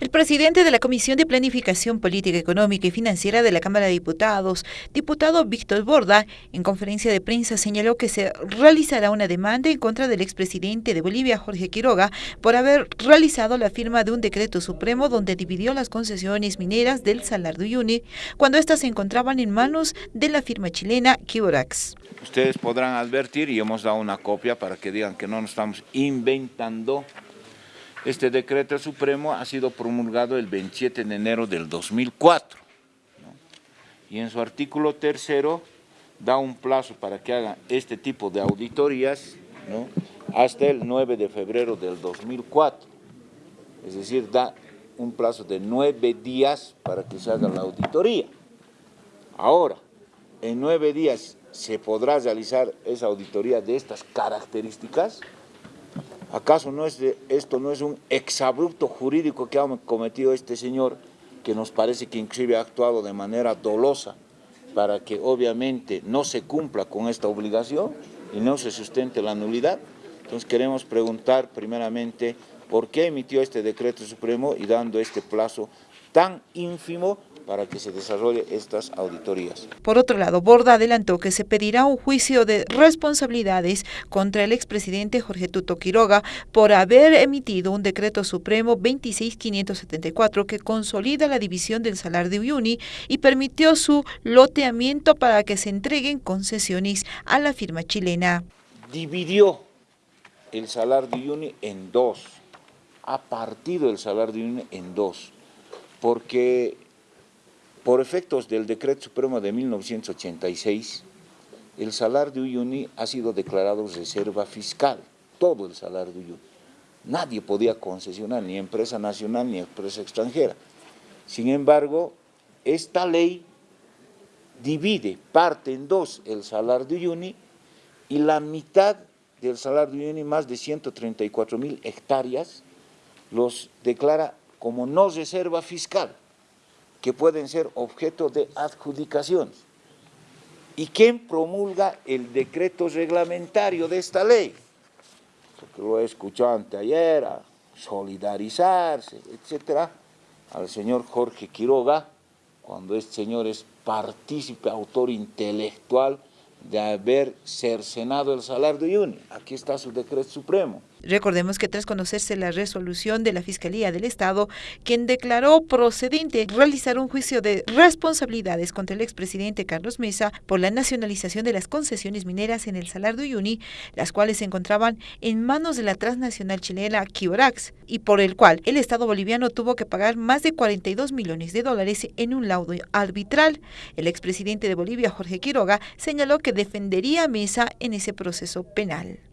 El presidente de la Comisión de Planificación Política, Económica y Financiera de la Cámara de Diputados, diputado Víctor Borda, en conferencia de prensa señaló que se realizará una demanda en contra del expresidente de Bolivia, Jorge Quiroga, por haber realizado la firma de un decreto supremo donde dividió las concesiones mineras del Salar de Uyuni cuando éstas se encontraban en manos de la firma chilena Kiborax. Ustedes podrán advertir, y hemos dado una copia para que digan que no nos estamos inventando este decreto supremo ha sido promulgado el 27 de enero del 2004 y en su artículo tercero da un plazo para que hagan este tipo de auditorías hasta el 9 de febrero del 2004. Es decir, da un plazo de nueve días para que se haga la auditoría. Ahora, en nueve días se podrá realizar esa auditoría de estas características, ¿Acaso no es esto no es un exabrupto jurídico que ha cometido este señor, que nos parece que inclusive ha actuado de manera dolosa para que obviamente no se cumpla con esta obligación y no se sustente la nulidad? Entonces queremos preguntar primeramente por qué emitió este decreto supremo y dando este plazo tan ínfimo para que se desarrolle estas auditorías. Por otro lado, Borda adelantó que se pedirá un juicio de responsabilidades contra el expresidente Jorge Tuto Quiroga por haber emitido un decreto supremo 26574 que consolida la división del Salar de Uyuni y permitió su loteamiento para que se entreguen concesiones a la firma chilena. Dividió el Salar de Uyuni en dos, ha partido el Salar de Uyuni en dos, porque por efectos del Decreto Supremo de 1986, el salar de Uyuni ha sido declarado reserva fiscal, todo el salar de Uyuni. Nadie podía concesionar, ni empresa nacional ni empresa extranjera. Sin embargo, esta ley divide, parte en dos el salar de Uyuni y la mitad del salar de Uyuni, más de 134 mil hectáreas, los declara como no reserva fiscal que pueden ser objeto de adjudicación. ¿Y quién promulga el decreto reglamentario de esta ley? Porque lo he escuchado anteayer, a solidarizarse, etcétera, al señor Jorge Quiroga, cuando este señor es partícipe, autor intelectual de haber cercenado el salario de Uyuni. Aquí está su decreto supremo. Recordemos que tras conocerse la resolución de la Fiscalía del Estado, quien declaró procedente realizar un juicio de responsabilidades contra el expresidente Carlos Mesa por la nacionalización de las concesiones mineras en el Salar de Uyuni, las cuales se encontraban en manos de la transnacional chilena Kiorax, y por el cual el Estado boliviano tuvo que pagar más de 42 millones de dólares en un laudo arbitral. El expresidente de Bolivia, Jorge Quiroga, señaló que defendería a Mesa en ese proceso penal.